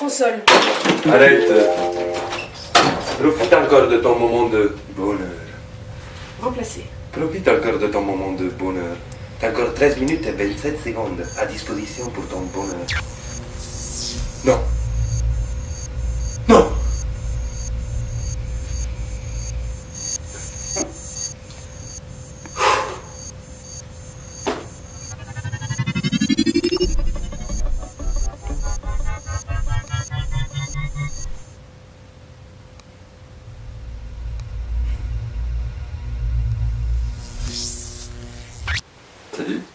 Console. Arrête. Profite encore de ton moment de bonheur. Remplacé. Profite encore de ton moment de bonheur. T'as encore 13 minutes et 27 secondes à disposition pour ton bonheur. Non, Salut.